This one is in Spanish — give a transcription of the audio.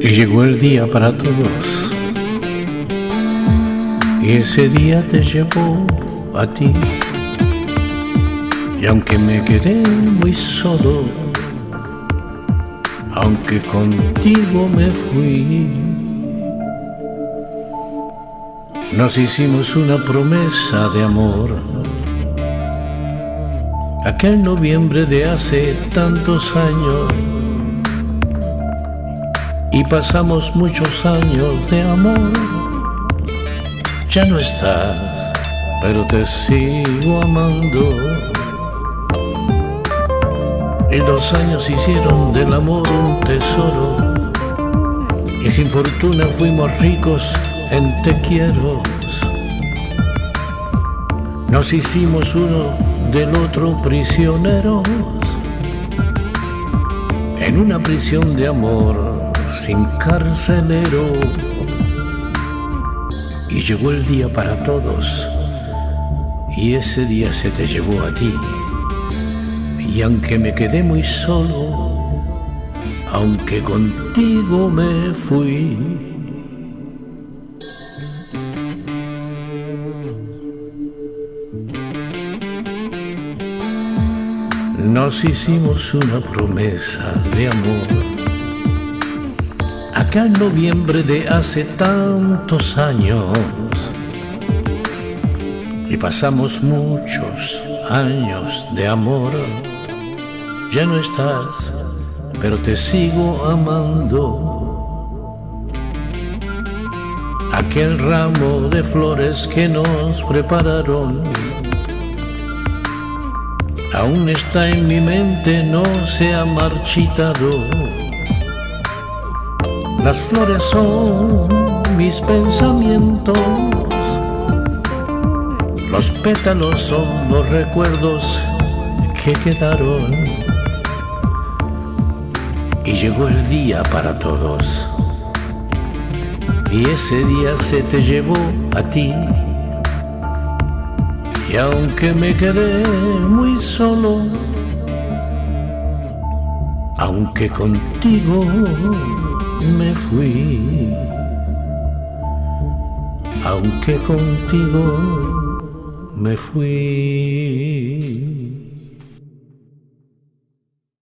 Y llegó el día para todos. Y ese día te llevó a ti. Y aunque me quedé muy solo, aunque contigo me fui, nos hicimos una promesa de amor. Aquel noviembre de hace tantos años y pasamos muchos años de amor. Ya no estás, pero te sigo amando. Y los años hicieron del amor un tesoro. Y sin fortuna fuimos ricos en te quiero. Nos hicimos uno del otro prisioneros. En una prisión de amor sin carcelero. Y llegó el día para todos. Y ese día se te llevó a ti. Y aunque me quedé muy solo, aunque contigo me fui, nos hicimos una promesa de amor. Aquel noviembre de hace tantos años, y pasamos muchos años de amor ya no estás, pero te sigo amando. Aquel ramo de flores que nos prepararon aún está en mi mente, no se ha marchitado. Las flores son mis pensamientos, los pétalos son los recuerdos que quedaron y llegó el día para todos. Y ese día se te llevó a ti. Y aunque me quedé muy solo, aunque contigo me fui, aunque contigo me fui.